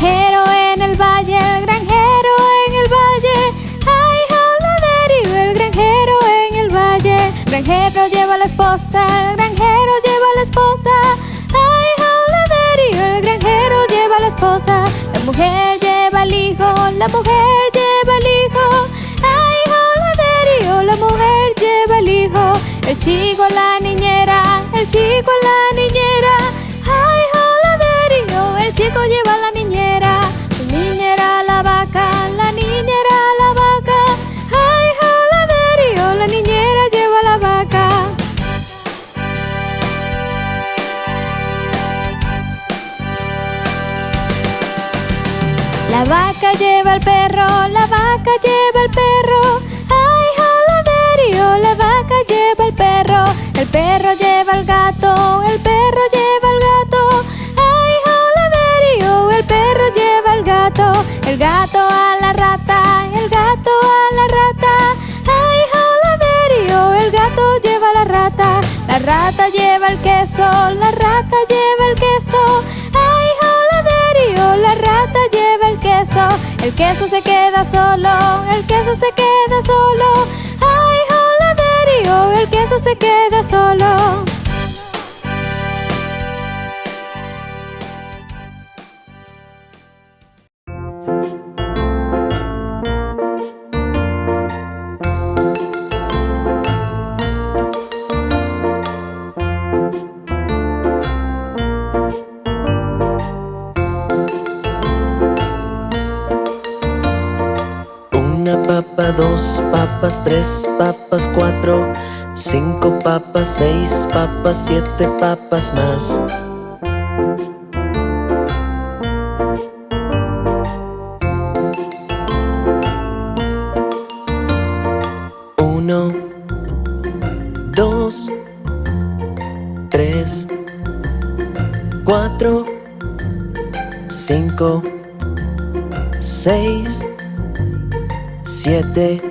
granjero en el valle, el granjero en el valle. Ay, joladerio, el granjero en el valle. Granjero lleva la esposa, el granjero lleva la esposa. Ay, joladerio, el granjero lleva la esposa. La mujer lleva el hijo, la mujer lleva el hijo. Ay, joladerio, la mujer lleva el hijo. El chico, la niñera, el chico, la niñera. El chico lleva la niñera. La niñera, la vaca, la niñera, la vaca. Ay, joladerio, la niñera lleva la vaca. La vaca lleva al perro, la vaca lleva al perro. Ay, joladerio, la vaca lleva al perro. El perro lleva al gato, el perro lleva El gato a la rata, el gato a la rata. Ay, joladerio, el gato lleva la rata. La rata lleva el queso, la rata lleva el queso. Ay, joladerio, la rata lleva el queso. El queso se queda solo, el queso se queda solo. Ay, joladerio, el queso se queda solo. Una papa, dos papas, tres papas, cuatro, cinco papas, seis papas, siete papas más. Uno, dos, tres, cuatro, cinco, seis, siete.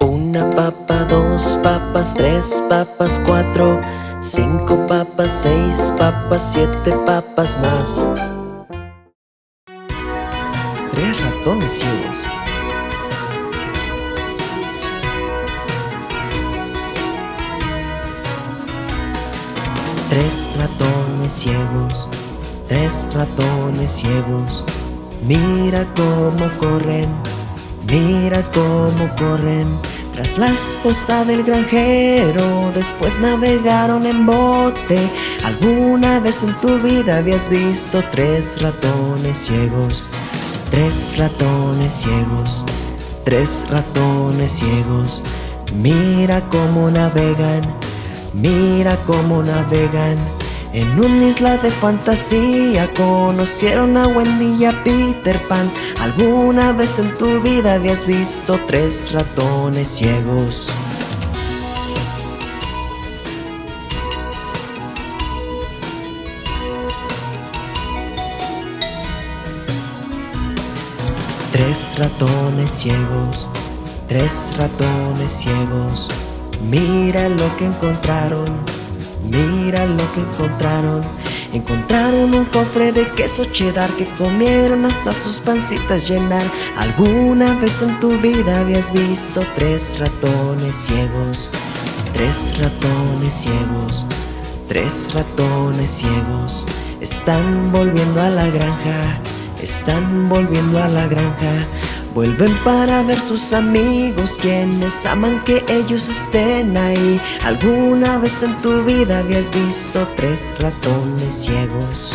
Una papa, dos papas, tres papas, cuatro, cinco papas, seis papas, siete papas más. Tres ratones ciegos. Tres ratones ciegos. Mira cómo corren, mira cómo corren. Tras la esposa del granjero, después navegaron en bote. ¿Alguna vez en tu vida habías visto tres ratones ciegos? Tres ratones ciegos, tres ratones ciegos. Mira cómo navegan, mira cómo navegan. En una isla de fantasía conocieron a Wendy y a Peter Pan. ¿Alguna vez en tu vida habías visto tres ratones ciegos? Tres ratones ciegos, tres ratones ciegos. Mira lo que encontraron, mira lo que encontraron. Encontraron un cofre de queso cheddar que comieron hasta sus pancitas llenar. ¿Alguna vez en tu vida habías visto tres ratones ciegos? Tres ratones ciegos, tres ratones ciegos. Están volviendo a la granja, están volviendo a la granja. Vuelven para ver sus amigos quienes aman que ellos estén ahí. ¿Alguna vez en tu vida habías visto tres ratones ciegos?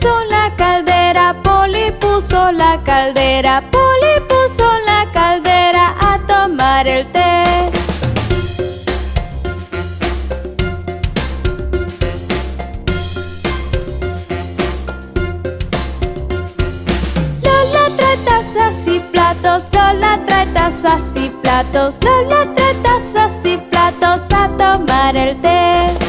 Puso la caldera, Poli puso la caldera, Poli puso la caldera a tomar el té. Lola trae tazas y platos, Lola trae tazas y platos, Lola trae tazas y platos a tomar el té.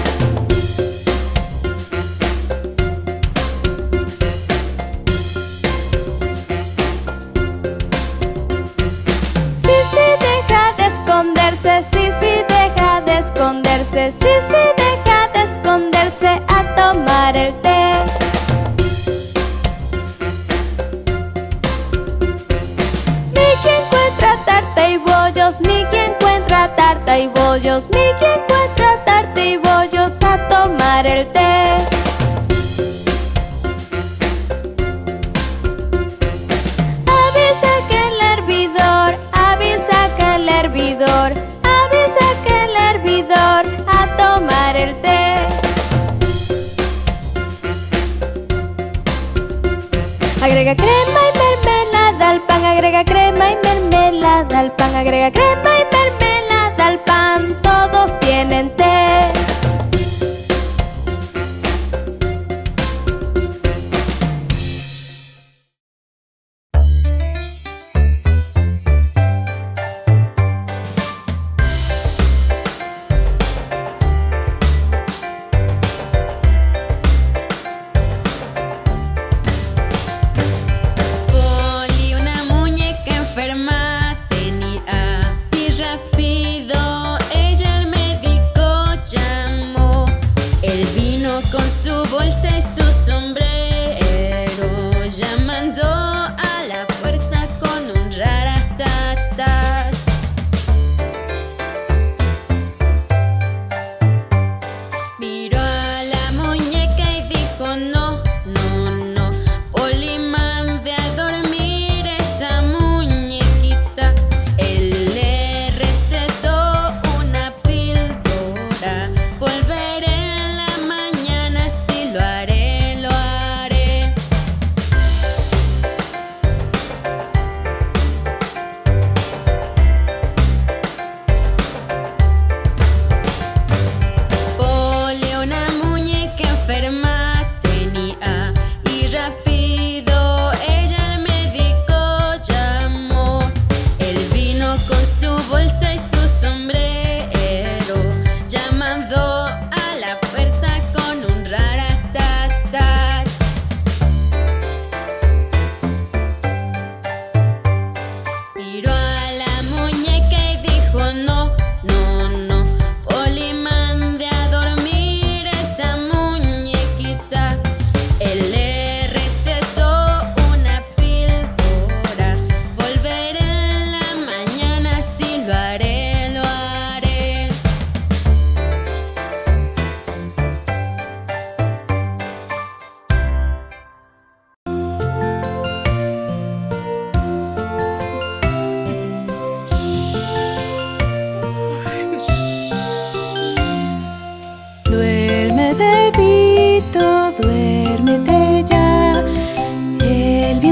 Esconderse, sí, sí, deja de esconderse, sí, sí, deja de esconderse a tomar el té. Miki encuentra tarta y bollos, Miki encuentra tarta y bollos, Miki encuentra tarta y bollos a tomar el té. Agrega crema y mermelada al pan, agrega crema y mermelada al pan, agrega crema y mermelada al pan, todos tienen té. Su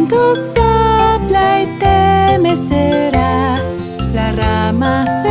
viento sopla y te mecerá. La rama se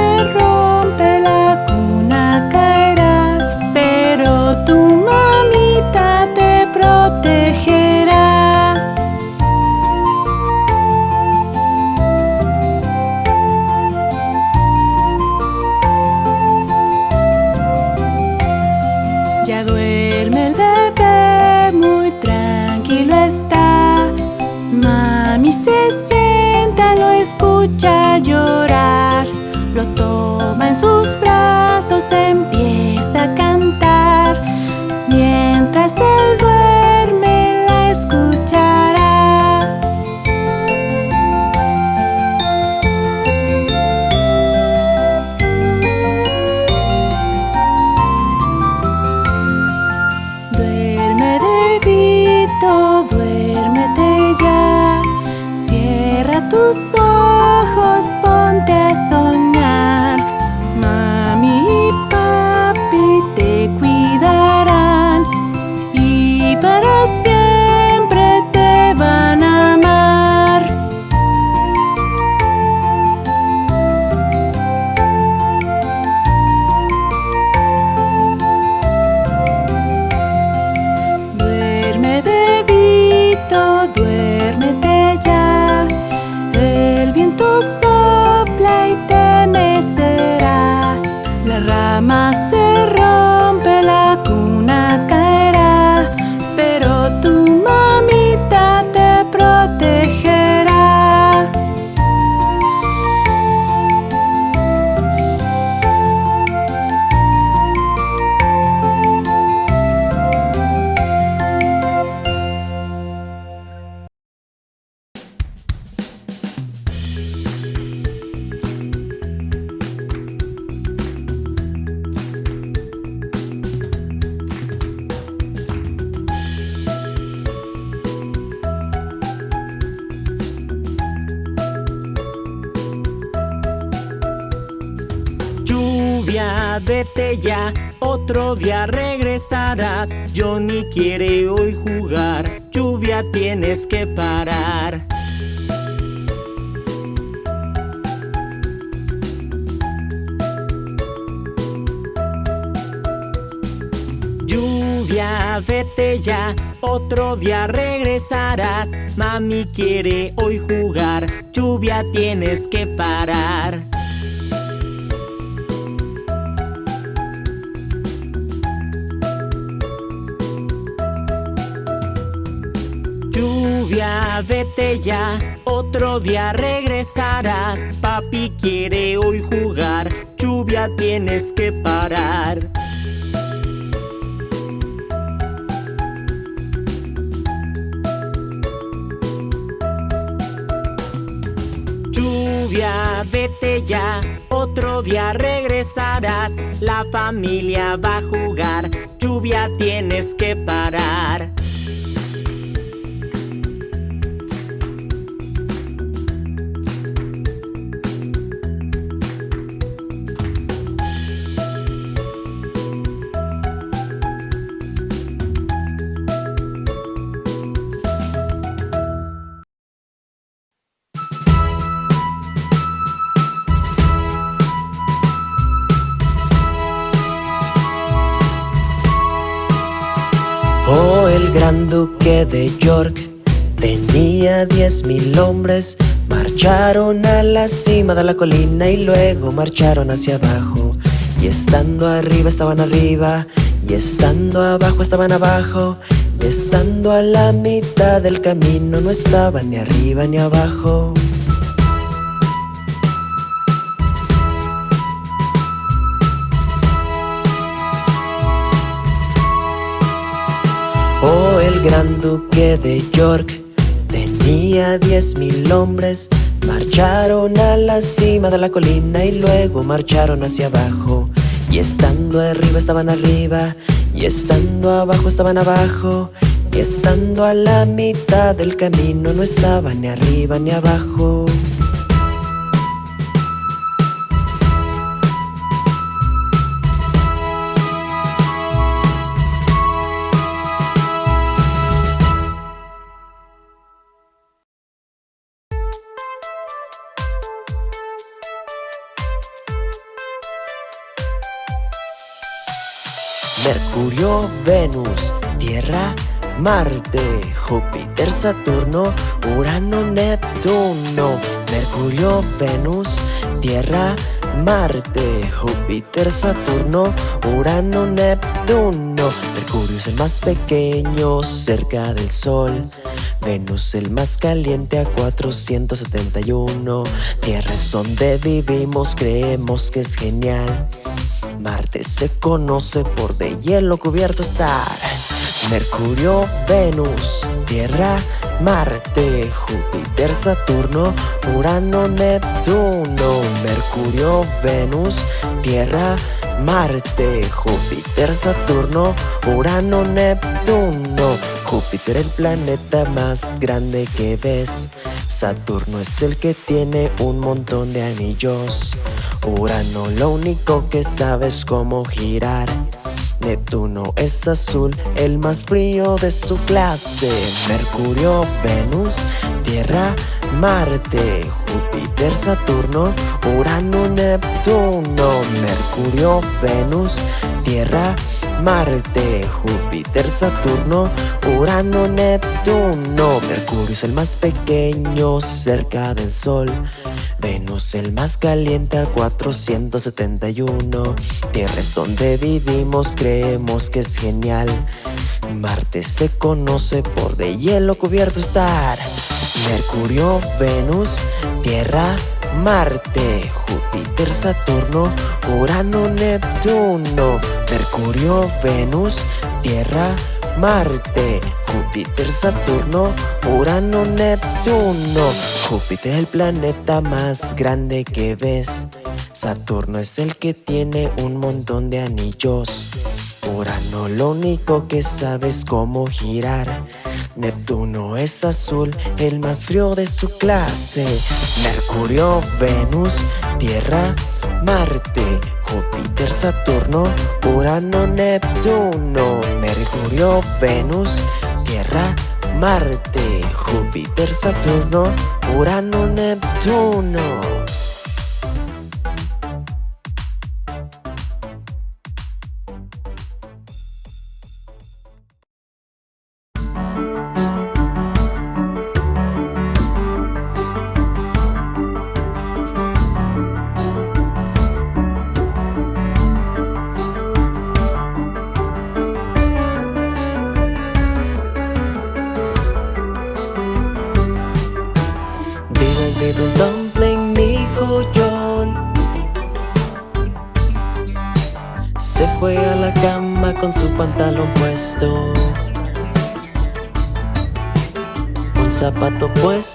otro día regresarás. Johnny quiere hoy jugar, lluvia tienes que parar. Lluvia, vete ya, otro día regresarás. Mami quiere hoy jugar, lluvia tienes que parar. Vete ya, otro día regresarás. Papi quiere hoy jugar, lluvia tienes que parar. Lluvia, vete ya, otro día regresarás. La familia va a jugar, lluvia tienes que parar. Oh, el gran duque de York tenía diez mil hombres. Marcharon a la cima de la colina y luego marcharon hacia abajo. Y estando arriba estaban arriba, y estando abajo estaban abajo, y estando a la mitad del camino no estaban ni arriba ni abajo. El gran duque de York tenía diez mil hombres. Marcharon a la cima de la colina y luego marcharon hacia abajo. Y estando arriba estaban arriba, y estando abajo estaban abajo, y estando a la mitad del camino no estaban ni arriba ni abajo. Mercurio, Venus, Tierra, Marte, Júpiter, Saturno, Urano, Neptuno. Mercurio, Venus, Tierra, Marte, Júpiter, Saturno, Urano, Neptuno. Mercurio es el más pequeño cerca del Sol. Venus el más caliente a 471. Tierra es donde vivimos, creemos que es genial. Marte se conoce por de hielo cubierto estar. Mercurio, Venus, Tierra, Marte, Júpiter, Saturno, Urano, Neptuno. Mercurio, Venus, Tierra, Marte, Júpiter, Saturno, Urano, Neptuno. Júpiter el planeta más grande que ves. Saturno es el que tiene un montón de anillos. Urano lo único que sabe es cómo girar. Neptuno es azul, el más frío de su clase. Mercurio, Venus, Tierra, Marte, Júpiter, Saturno, Urano, Neptuno. Mercurio, Venus, Tierra, Marte, Júpiter, Saturno, Urano, Neptuno. Mercurio es el más pequeño cerca del Sol. Venus el más caliente a 471. Tierra es donde vivimos, creemos que es genial. Marte se conoce por de hielo cubierto estar. Mercurio, Venus, Tierra, Marte, Júpiter, Saturno, Urano, Neptuno. Mercurio, Venus, Tierra, Marte, Júpiter, Saturno, Urano, Neptuno. Júpiter es el planeta más grande que ves. Saturno es el que tiene un montón de anillos. Urano lo único que sabe es cómo girar. Neptuno es azul, el más frío de su clase. Mercurio, Venus, Tierra, Marte, Júpiter, Saturno, Urano, Neptuno, Mercurio, Venus, Tierra, Marte, Júpiter, Saturno, Urano, Neptuno.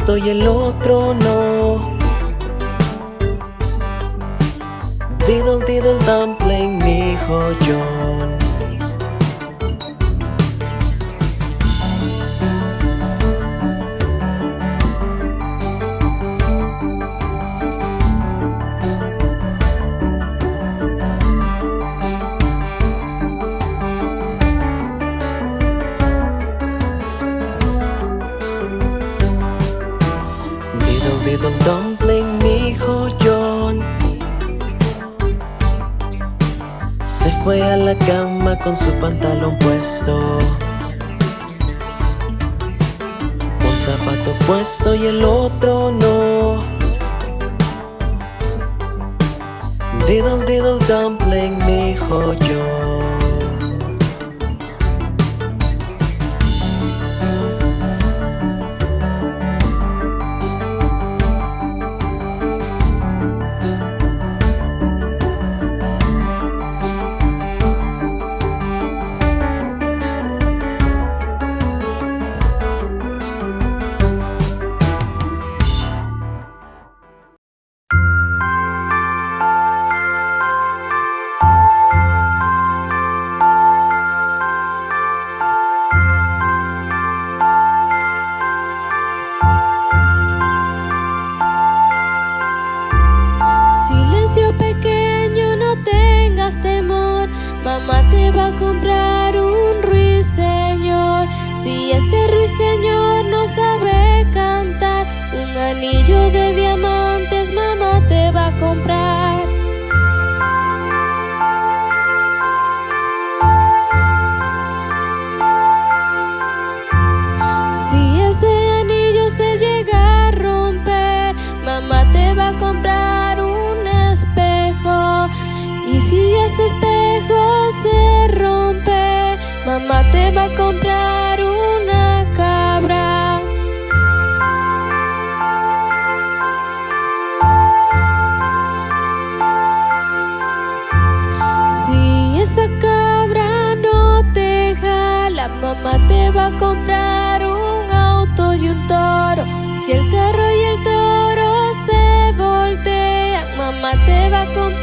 Zapato puesto y el otro mamá te va a comprar una cabra. Si esa cabra no te jala, mamá te va a comprar un auto y un toro. Si el carro y el toro se voltean, mamá te va a comprar.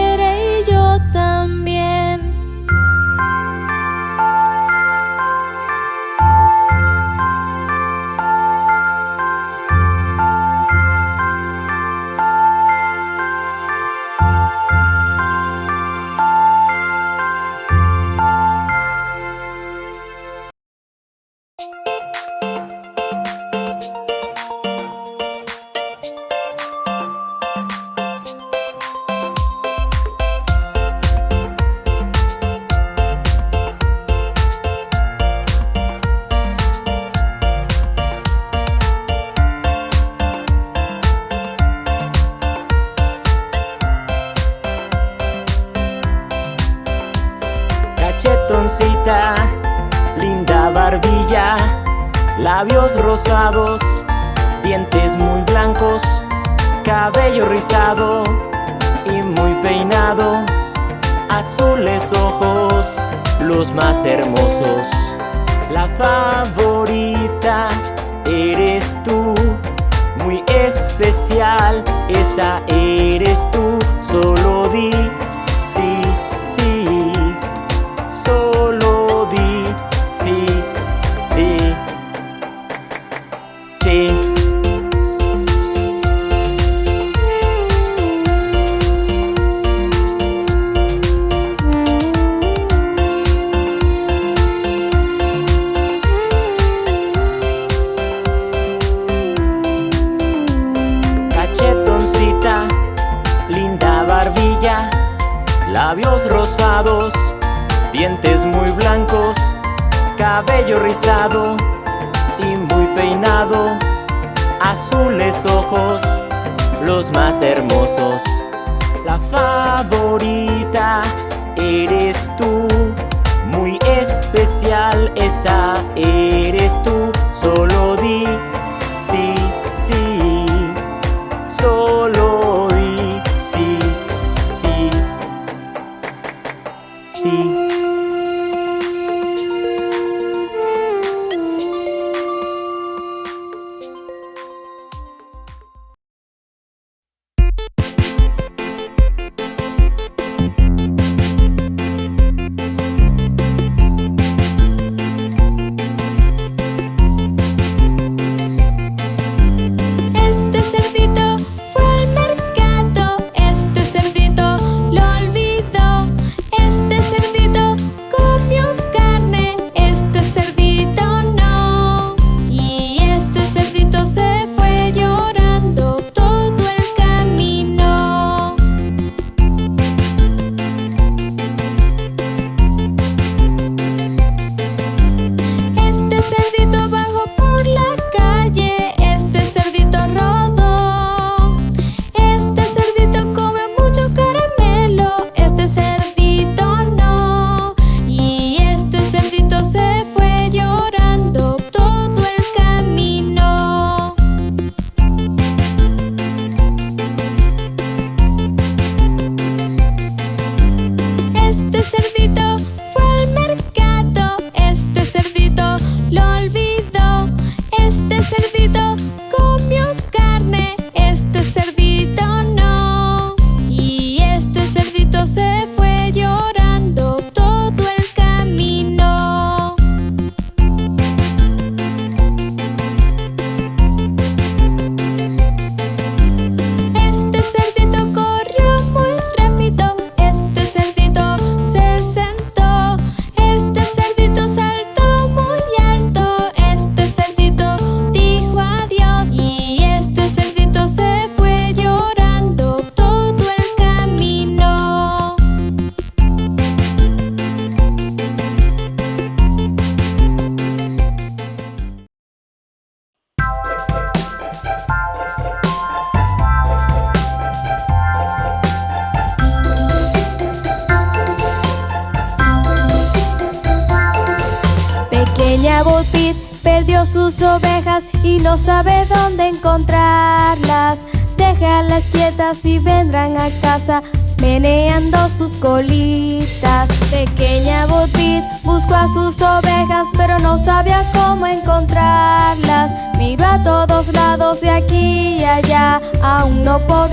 la favorita eres tú. Muy especial esa eres tú, solo di. no por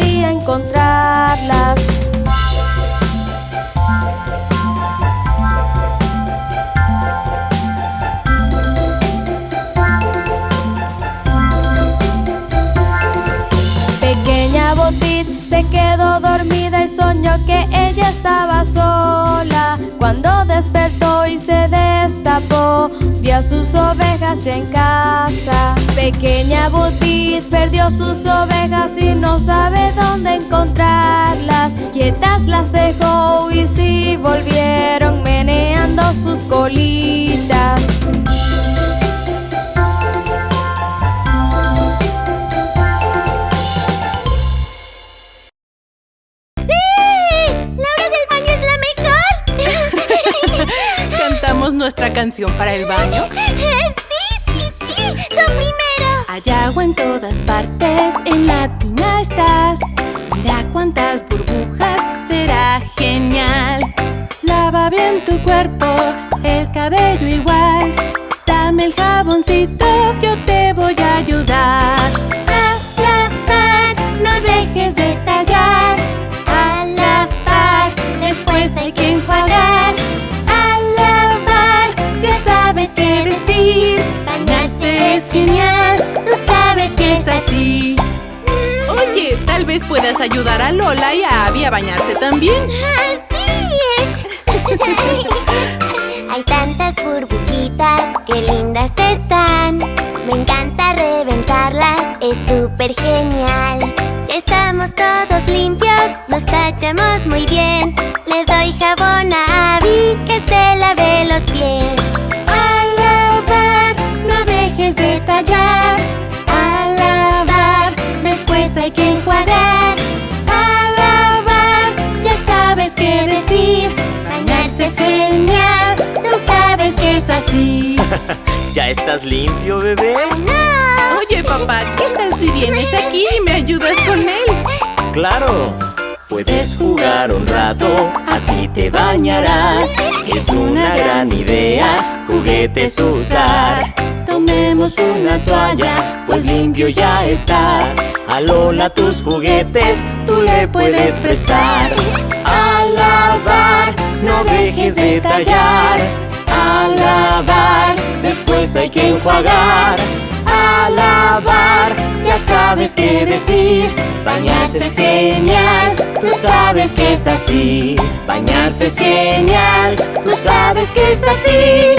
nuestra canción para el baño? ¡Sí, sí, sí! ¡Lo primero! Hay agua en todas partes, en la tina estás Mira cuántas burbujas, será genial Lava bien tu cuerpo ayudar a Lola y a Abby a bañarse también. Hay tantas burbujitas, qué lindas están. Me encanta reventarlas, es súper genial. Estamos todos limpios, nos tachamos muy bien. Le doy jabón a Abby que se lave los pies. Estás limpio, bebé? Oye, papá, ¿qué tal si vienes aquí y me ayudas con él? Claro. Puedes jugar un rato, así te bañarás. Es una gran idea, juguetes usar. Tomemos una toalla, pues limpio ya estás. A Lola tus juguetes, tú le puedes prestar. A lavar, no dejes de tallar. A lavar, después hay que enjuagar. A lavar, ya sabes qué decir. Bañarse es genial, tú sabes que es así. Bañarse es genial, tú sabes que es así.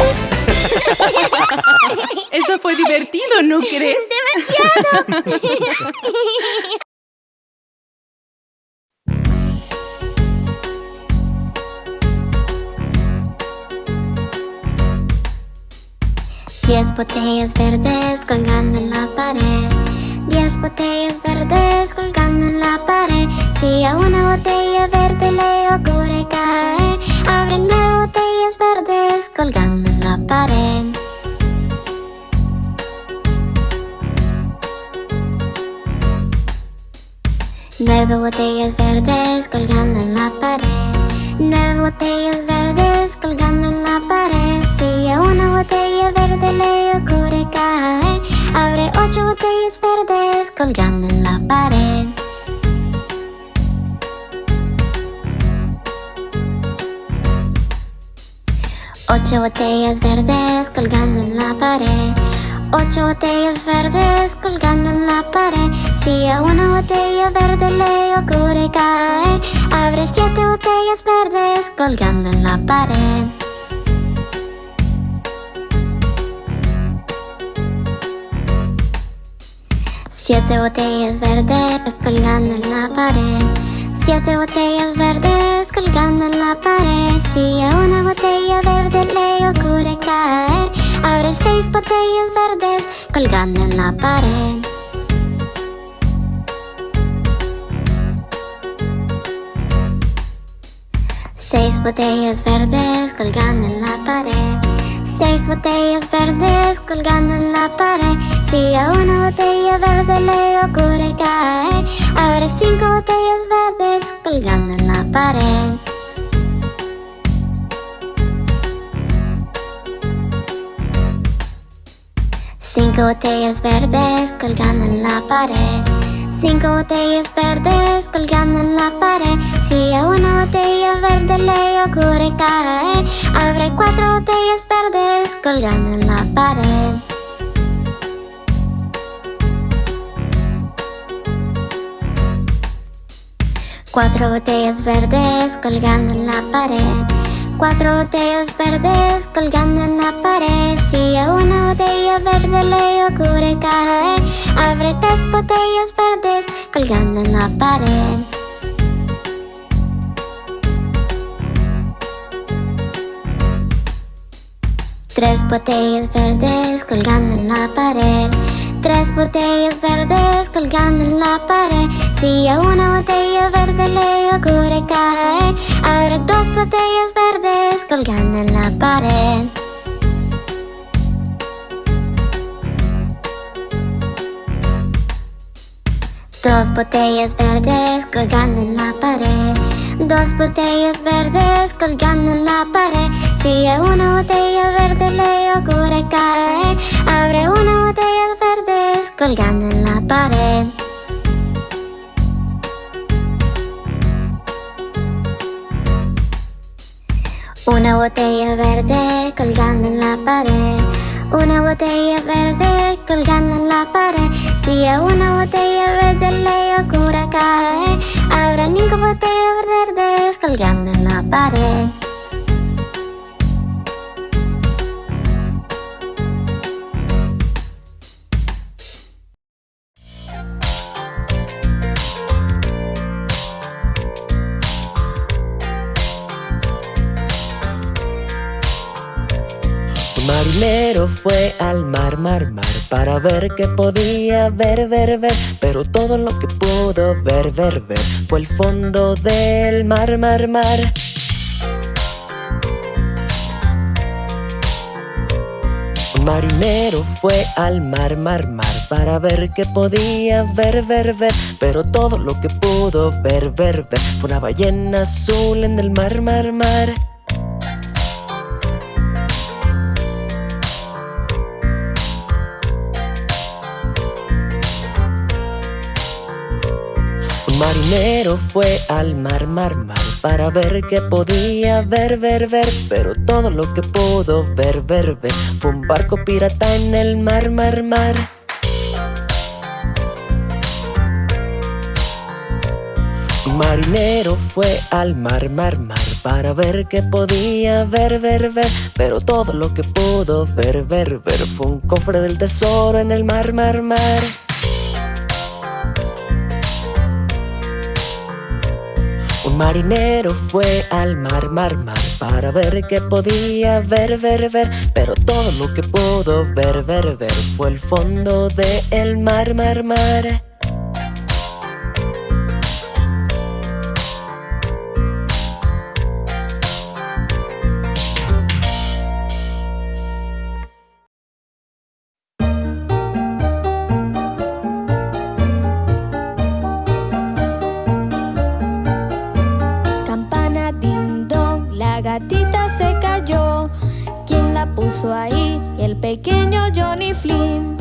Eso fue divertido, ¿no crees? Diez botellas verdes colgando en la pared. Diez botellas verdes colgando en la pared. Si a una botella verde le ocurre caer, abre nueve botellas verdes colgando en la pared. Nueve botellas verdes colgando en la pared. Nueve botellas verdes colgando en la pared. Si a una botella verde le ocurre caer, abre ocho botellas verdes colgando en la pared. Ocho botellas verdes colgando en la pared. Ocho botellas verdes colgando en la pared. Si a una botella verde le ocurre caer, abre siete botellas verdes colgando en la pared. Siete botellas verdes colgando en la pared. Siete botellas verdes colgando en la pared. Si a una botella verde le ocurre caer, abre seis botellas verdes colgando en la pared. Seis botellas verdes colgando en la pared. Seis botellas verdes colgando en la pared. Si a una abre cinco botellas verdes colgando en la pared. Cinco botellas verdes colgando en la pared. Cinco botellas verdes colgando en la pared. Si a una botella verde le ocurre caer, abre cuatro botellas verdes colgando en la pared. Cuatro botellas verdes colgando en la pared. Cuatro botellas verdes colgando en la pared. Si a una botella verde le ocurre caer, abre tres botellas verdes colgando en la pared. Tres botellas verdes colgando en la pared. Tres botellas verdes colgando en la pared. Si a una botella verde le ocurre caer, abre dos botellas verdes colgando en la pared. Dos botellas verdes colgando en la pared. Dos botellas verdes colgando en la pared. Si a una botella verde le ocurre caer, abre una botella verdes colgando en la pared. Una botella verde colgando en la pared. Una botella verde colgando en la pared. Si a una botella verde le ocurre caer, habrá cinco botellas verdes colgando en la pared. Marinero fue al mar, mar, mar Para ver qué podía ver, ver, ver. Pero todo lo que pudo ver, ver, ver Fue el fondo del mar, mar, mar. Marinero fue al mar, mar, mar Para ver qué podía ver, ver, ver. Pero todo lo que pudo ver, ver, ver Fue una ballena azul en el mar, mar, mar marinero fue al mar, mar, mar Para ver qué podía ver, ver, ver Pero todo lo que pudo ver, ver, ver Fue un barco pirata en el mar, mar, mar. Marinero fue al mar, mar, mar Para ver qué podía ver, ver, ver Pero todo lo que pudo ver, ver, ver Fue un cofre del tesoro en el mar, mar, mar marinero fue al mar, mar, mar Para ver qué podía ver, ver, ver. Pero todo lo que pudo ver, ver, ver Fue el fondo del mar, mar, mar puso ahí? El pequeño Johnny Flynn.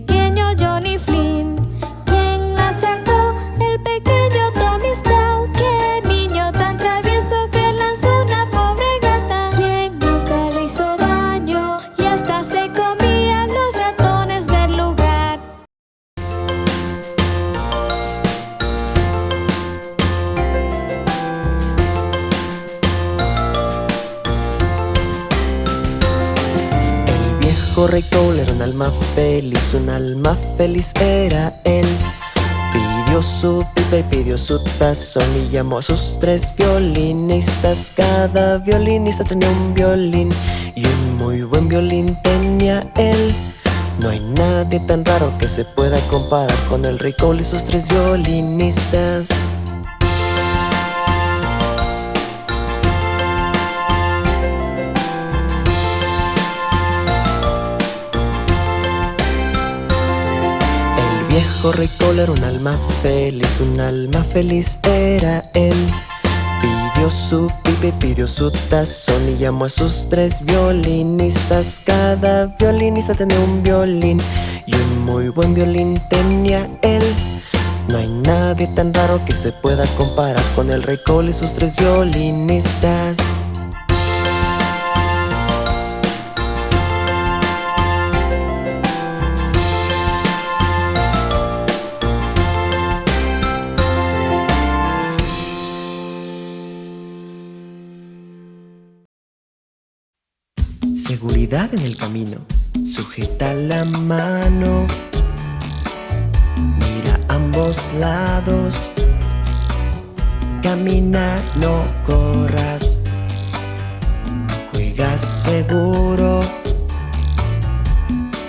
Pequeño y llamó a sus tres violinistas. Cada violinista tenía un violín y un muy buen violín tenía él. No hay nadie tan raro que se pueda comparar con el Cole y sus tres violinistas. Viejo rey Cole era un alma feliz, un alma feliz era él. Pidió su pipa y pidió su tazón y llamó a sus tres violinistas. Cada violinista tenía un violín y un muy buen violín tenía él. No hay nadie tan raro que se pueda comparar con el rey Cole y sus tres violinistas. Seguridad en el camino. Sujeta la mano. Mira ambos lados. Camina, no corras. Juega seguro.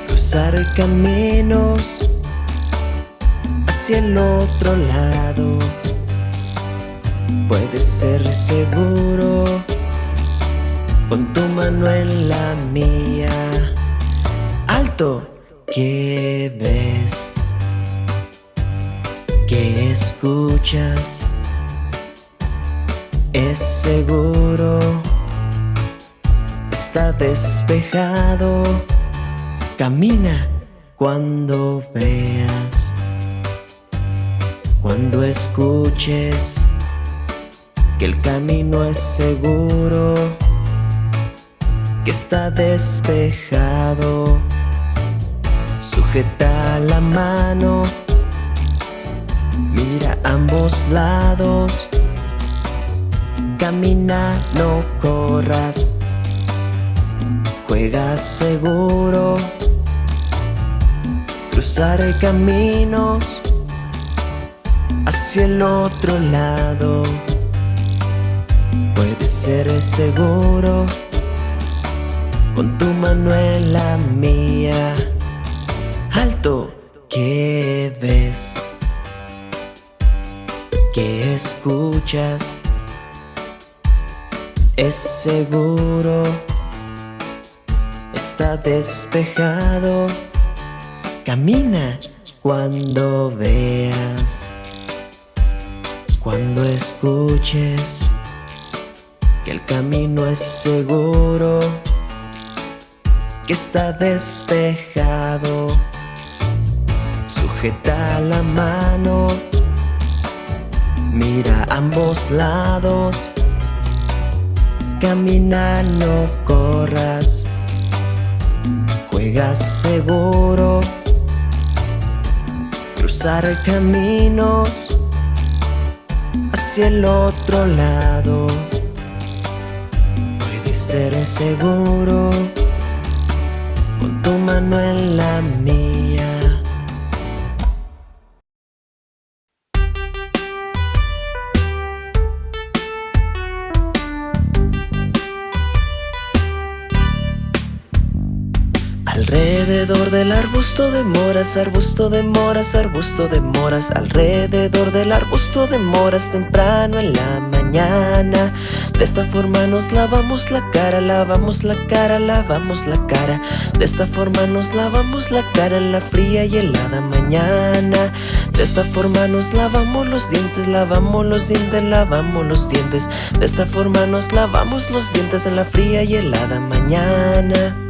Cruzar caminos hacia el otro lado. Puedes ser seguro con tu mano en la mía. Alto, ¿qué ves? ¿Qué escuchas? Es seguro, está despejado. Camina cuando veas, cuando escuches que el camino es seguro, que está despejado. Sujeta la mano, mira ambos lados, camina, no corras, juega seguro, cruzar caminos hacia el otro lado. Puedes ser seguro con tu mano en la mía. Alto, ¿qué ves? ¿Qué escuchas? Es seguro, está despejado. Camina cuando veas, cuando escuches que el camino es seguro, que está despejado. Sujeta la mano, mira ambos lados, camina, no corras, juega seguro, cruzar caminos hacia el otro lado ser seguro con tu mano en la mía. Alrededor del arbusto de moras, arbusto de moras, arbusto de moras Alrededor del arbusto de moras temprano en la mañana. De esta forma nos lavamos la cara, lavamos la cara, lavamos la cara. De esta forma nos lavamos la cara en la fría y helada mañana. De esta forma nos lavamos los dientes, lavamos los dientes, lavamos los dientes. De esta forma nos lavamos los dientes en la fría y helada mañana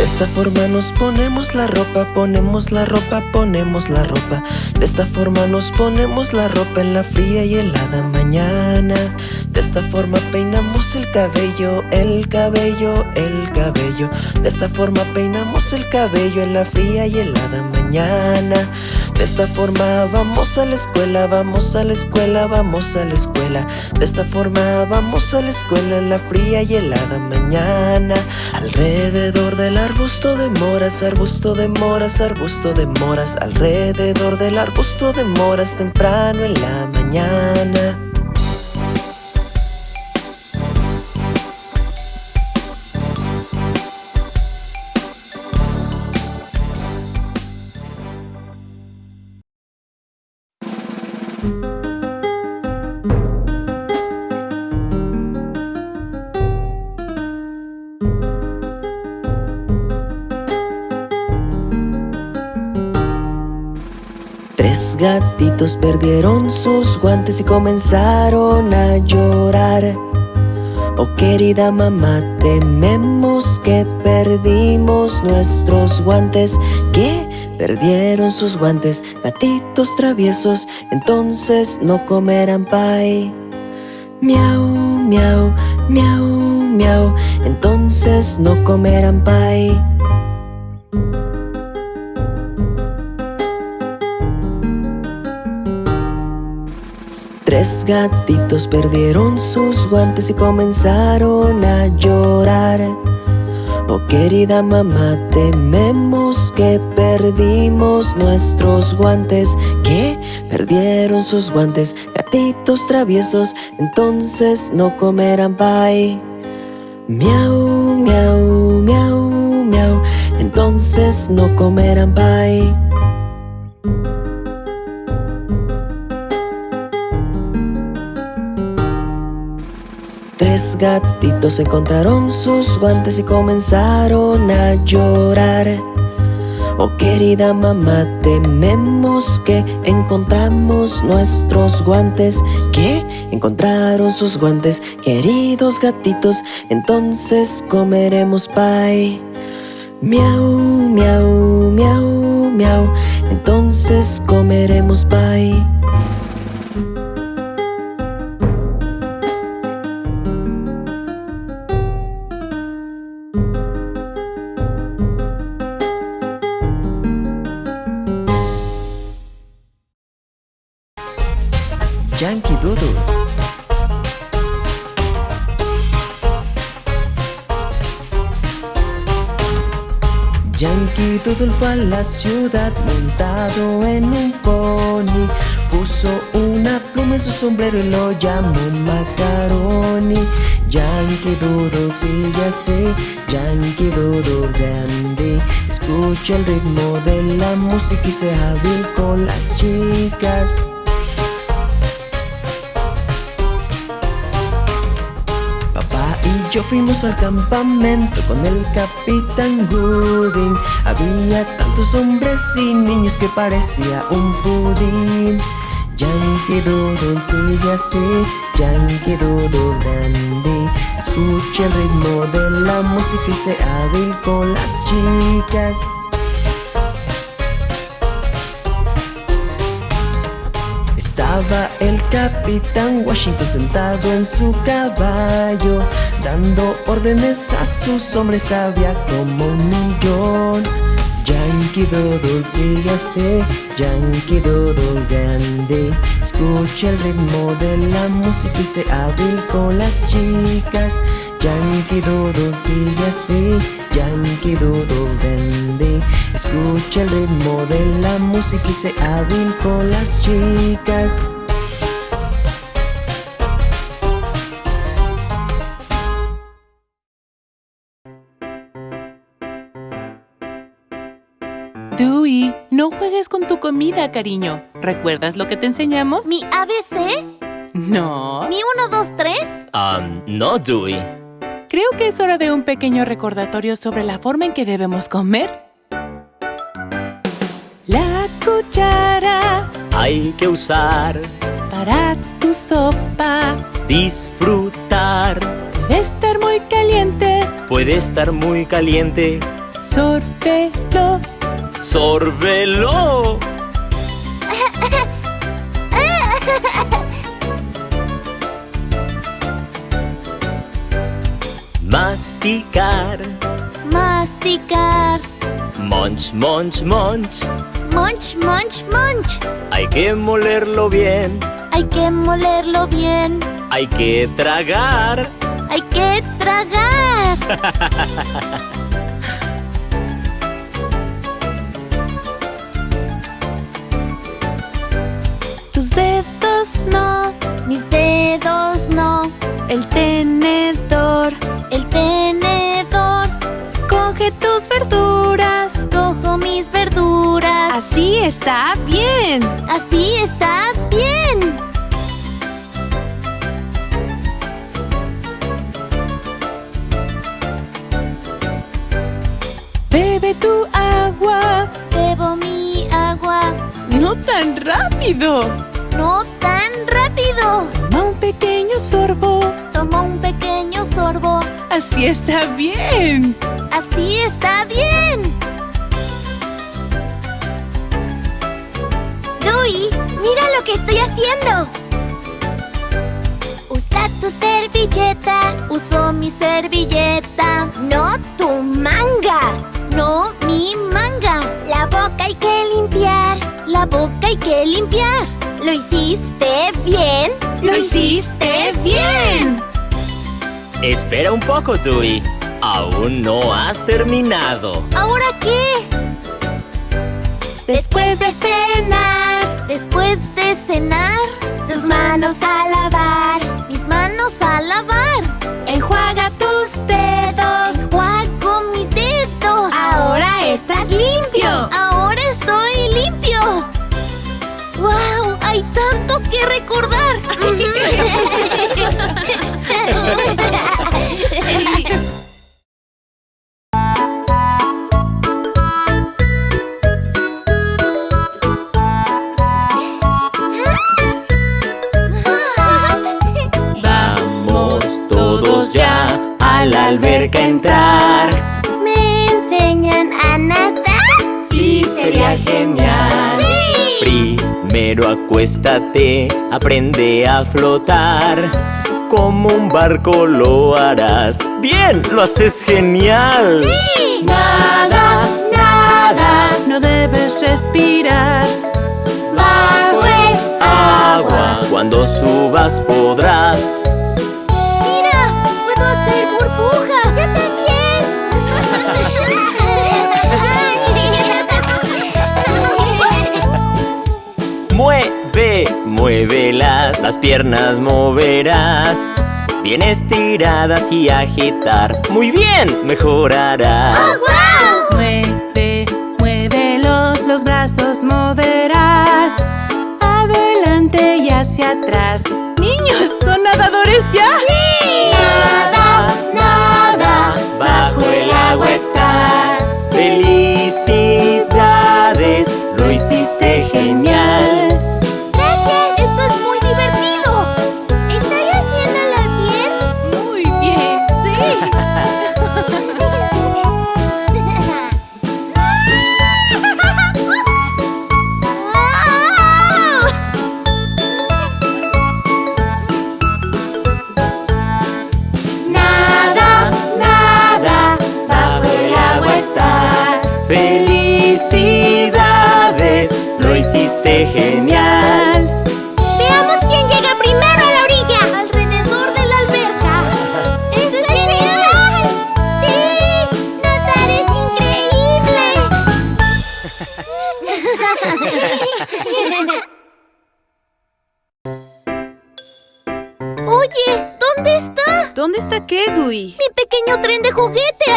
De esta forma nos ponemos la ropa, ponemos la ropa, ponemos la ropa. De esta forma nos ponemos la ropa en la fría y helada mañana. De esta forma peinamos el cabello, el cabello, el cabello. De esta forma peinamos el cabello en la fría y helada mañana De esta forma vamos a la escuela, vamos a la escuela, vamos a la escuela. De esta forma vamos a la escuela en la fría y helada mañana. Alrededor del arbusto de moras, arbusto de moras, arbusto de moras. Alrededor del arbusto de moras temprano en la mañana perdieron sus guantes y comenzaron a llorar. Oh querida mamá, tememos que perdimos nuestros guantes Que perdieron sus guantes, gatitos traviesos Entonces no comerán pie Miau, miau, miau, miau Entonces no comerán pie Tres gatitos perdieron sus guantes y comenzaron a llorar Oh querida mamá, tememos que perdimos nuestros guantes. ¿Qué? Perdieron sus guantes, gatitos traviesos, entonces no comerán pie. Miau, miau, miau, miau, entonces no comerán pie. Tres gatitos encontraron sus guantes y comenzaron a llorar. Oh querida mamá, tememos que encontramos nuestros guantes. ¿Qué? Encontraron sus guantes, queridos gatitos, entonces comeremos pie. Miau, miau, miau, miau, entonces comeremos pie. A la ciudad montado en un pony. Puso una pluma en su sombrero y lo llamó Macaroni. Yankee Doodle sigue así, Yankee Doodle dandy. Escucha el ritmo de la música y sea hábil con las chicas. Yo fuimos al campamento con el capitán Gooding. Había tantos hombres y niños que parecía un pudín. Yankee Doodle sigue así, Yankee Doodle dandy. Escucha el ritmo de la música y sea hábil con las chicas. El capitán Washington sentado en su caballo, dando órdenes a sus hombres, había como un millón. Yankee Doodle sigue así, Yankee Doodle dandy. Escucha el ritmo de la música y sea hábil con las chicas. Yankee Doodle sigue así, Yankee Doodle dandy. Escucha el ritmo de la música y sea hábil con las chicas. No juegues con tu comida, cariño. ¿Recuerdas lo que te enseñamos? ¿Mi ABC? No. ¿Mi 1, 2, 3? Um, no, Dewey. Creo que es hora de un pequeño recordatorio sobre la forma en que debemos comer. La cuchara Hay que usar, para tu sopa disfrutar. debe estar muy caliente. Puede estar muy caliente. Sórbelo. ¡Sórbelo! Masticar. Masticar. Munch, munch, munch. Munch, munch, munch. Hay que molerlo bien. Hay que molerlo bien. Hay que tragar. Hay que tragar. Tus dedos no. Mis dedos no. El tenedor. El tenedor. Coge tus verduras. Cojo mis verduras. Así está bien. Así está bien. Bebe tu agua. Bebo mi agua. No tan rápido. No tan rápido. Toma un pequeño sorbo. Tomo un pequeño sorbo. Así está bien. Así está bien. Dewey, mira lo que estoy haciendo. Usa tu servilleta. Uso mi servilleta. No tu manga. No mi manga. La boca hay que limpiar. La boca hay que limpiar. ¿Lo hiciste bien? ¡Lo hiciste bien! Espera un poco, Dewey. Aún no has terminado. ¿Ahora qué? Después de cenar. Después de cenar. Tus manos a lavar. Mis manos a lavar. Que recordar. Vamos todos ya a la alberca a entrar. ¿Me enseñan a nadar? Sí, sería genial. Primero acuéstate, aprende a flotar. Como un barco lo harás. Bien, lo haces genial. Nada, nada, no debes respirar. Bajo el Agua, cuando subas podrás. Muévelas, las piernas moverás. Bien estiradas y agitar. Muy bien, mejorarás. Mueve, muévelos, los brazos moverás. Adelante y hacia atrás. Niños, ¿son nadadores ya? Nada, nada, bajo el agua estás. Felicidades, lo hiciste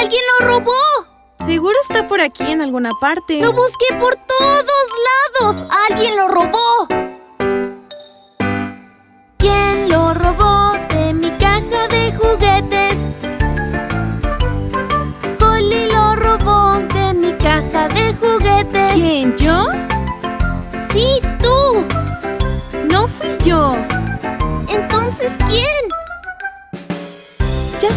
Alguien lo robó. Seguro está por aquí en alguna parte. Lo busqué por todos lados. Alguien lo robó. ¿Quién lo robó de mi caja de juguetes? Holly lo robó de mi caja de juguetes. ¿Quién? ¿Yo? Sí, tú. No fui yo. Entonces, ¿quién?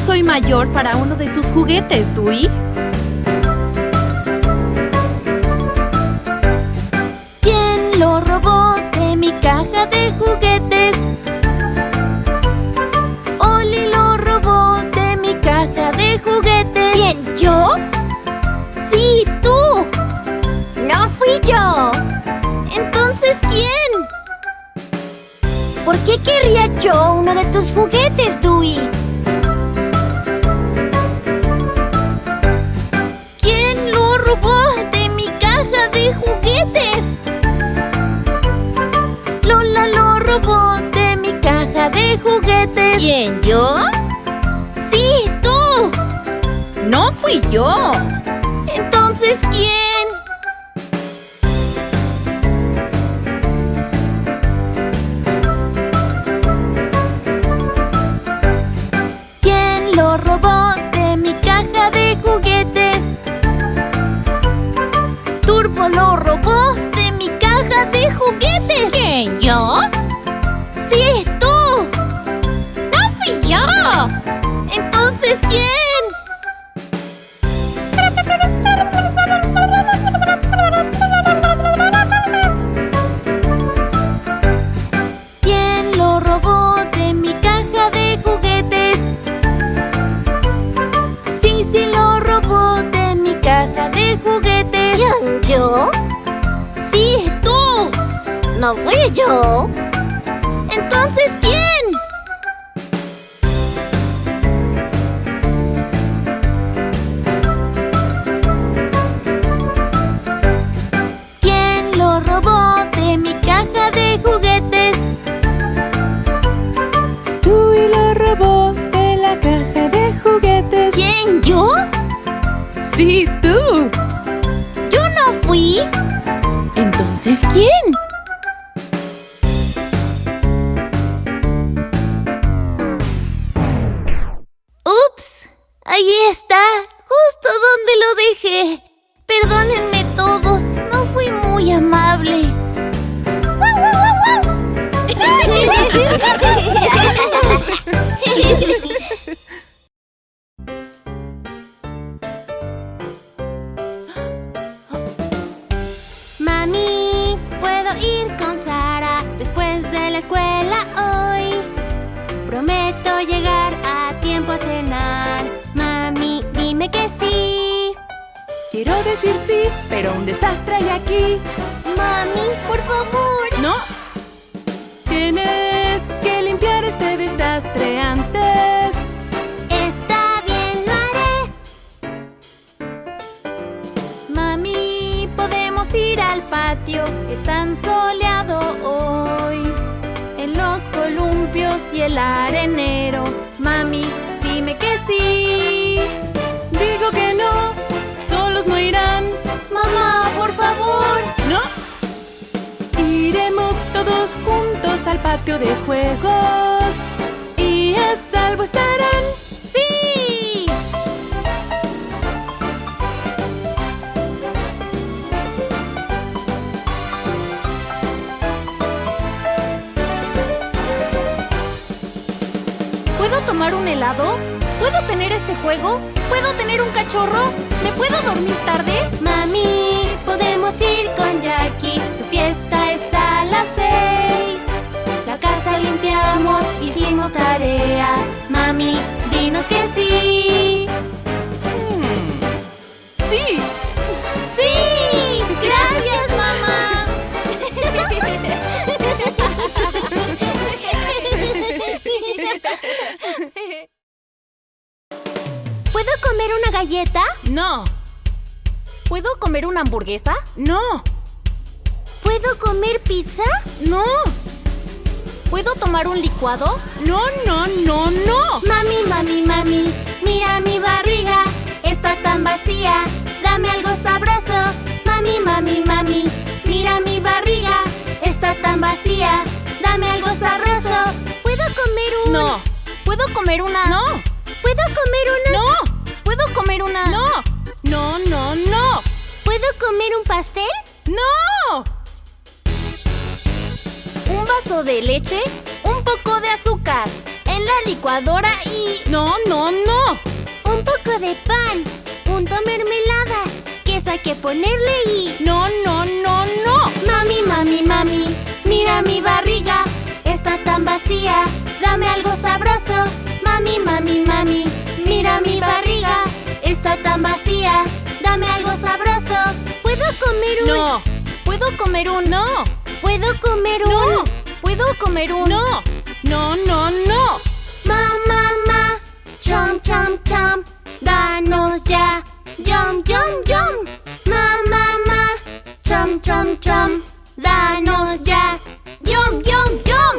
Soy mayor para uno de tus juguetes, Dewey. ¿Quién lo robó de mi caja de juguetes? Oli lo robó de mi caja de juguetes. ¿Quién? ¿Yo? Sí, tú. No fui yo. Entonces, ¿quién? ¿Por qué querría yo uno de tus juguetes, Dewey? Juguetes. ¿Quién? ¿Yo? Sí, tú. No fui yo. Entonces, ¿quién? ¿Quién No juego? No, no, no, no. Mami, mami, mami, mira mi barriga, está tan vacía, dame algo sabroso. Mami, mami, mami, mira mi barriga, está tan vacía, dame algo sabroso. ¿Puedo comer un...? No, ¿Puedo comer una? no, ¿Puedo comer una...? no, ¿Puedo comer una? no, no, no, no, ¿Puedo comer un pastel? no. Un vaso de leche, licuadora y... No, no, no. Un poco de pan, punto mermelada, queso hay que ponerle y... No, no, no, no. Mami, mami, mami, mira mi barriga, está tan vacía, dame algo sabroso. Mami, mami, mami, mira mi barriga, está tan vacía, dame algo sabroso. ¿Puedo comer un...? No, ¿Puedo comer un... no, ¿Puedo comer un...? no, ¿Puedo comer un... no, no, no, no. Ma, ma, chom, chom, chom, danos ya, yum, yum, yum. Ma, ma, ma, chom, chom, chom, danos ya, yum, yum, yum.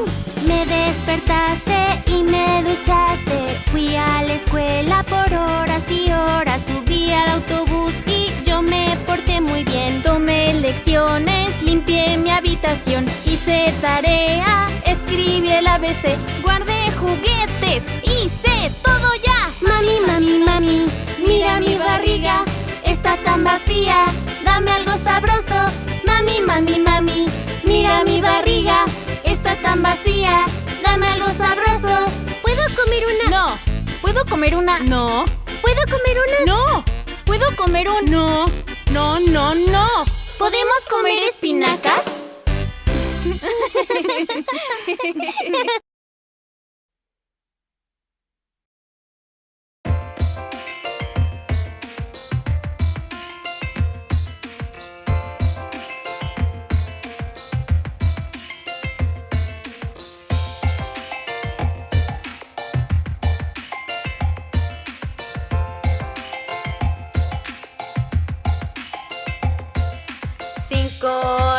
Me despertaste y me duchaste, fui a la escuela por horas y horas, subí al autobús y yo me porté muy bien. Tomé lecciones, limpié mi habitación, hice tarea, escribí el ABC, guardé juguetes, hice todo ya. Mami, mami, mami, mira mi barriga, está tan vacía, dame algo sabroso. Mami, mami, mami, mira mi barriga, está tan vacía, dame algo sabroso. ¿Puedo comer una? No, ¿Puedo comer una? no, ¿Puedo comer una? no, ¿Puedo comer un... no, no, no, no. ¿Podemos comer espinacas?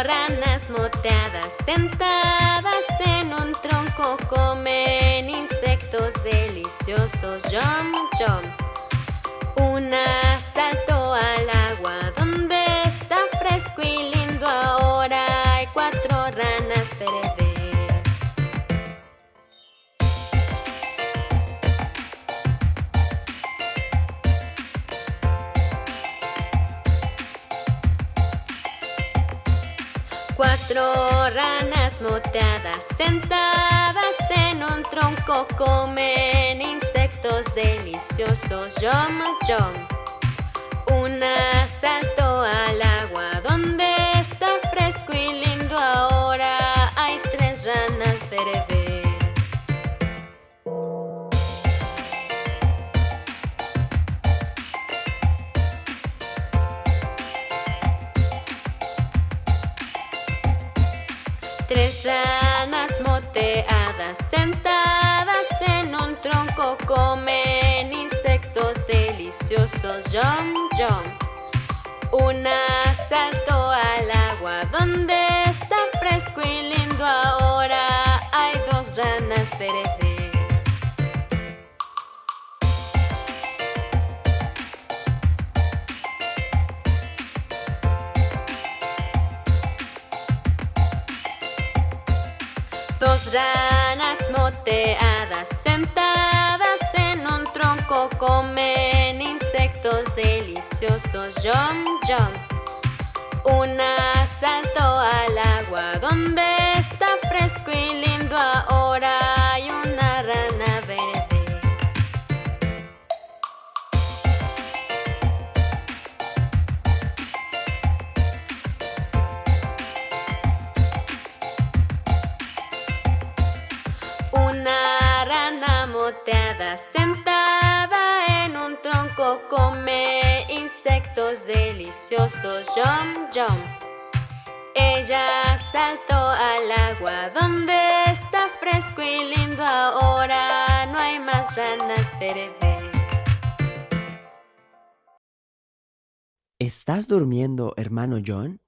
ranas moteadas sentadas en un tronco comen insectos deliciosos. Yum, yum. Una saltó al agua donde está fresco y lindo. Ahora hay cuatro ranas verdes. Cuatro ranas moteadas sentadas en un tronco comen insectos deliciosos. Yom, yom. Una saltó al agua donde está fresco y lindo ahora. Hay tres ranas verdes. Un comen insectos deliciosos. Yom, yom. Una saltó al agua donde está fresco y lindo ahora. Hay dos ranas verdes. Dos ranas moteadas un comen insectos deliciosos. Yom, yom. Una saltó al agua donde está fresco y lindo ahora. Come insectos deliciosos. Yom, yom. Ella saltó al agua donde está fresco y lindo ahora. No hay más ranas verdes. ¿Estás durmiendo, hermano John?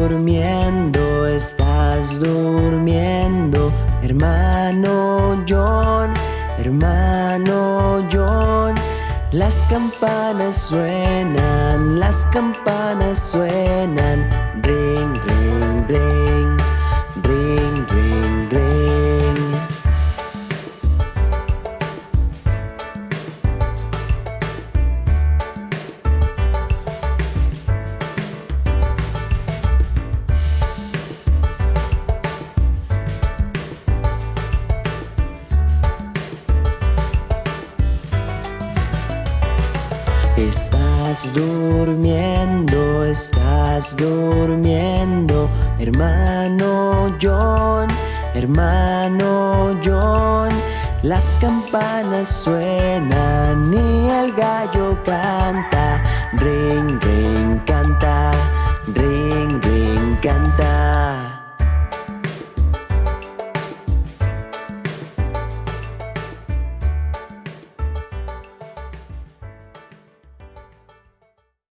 Durmiendo, estás durmiendo, hermano John, hermano John. Las campanas suenan, las campanas suenan, ring, ring, ring, estás durmiendo, hermano John, hermano John. Las campanas suenan y el gallo canta, ring, ring, canta, ring, ring, canta.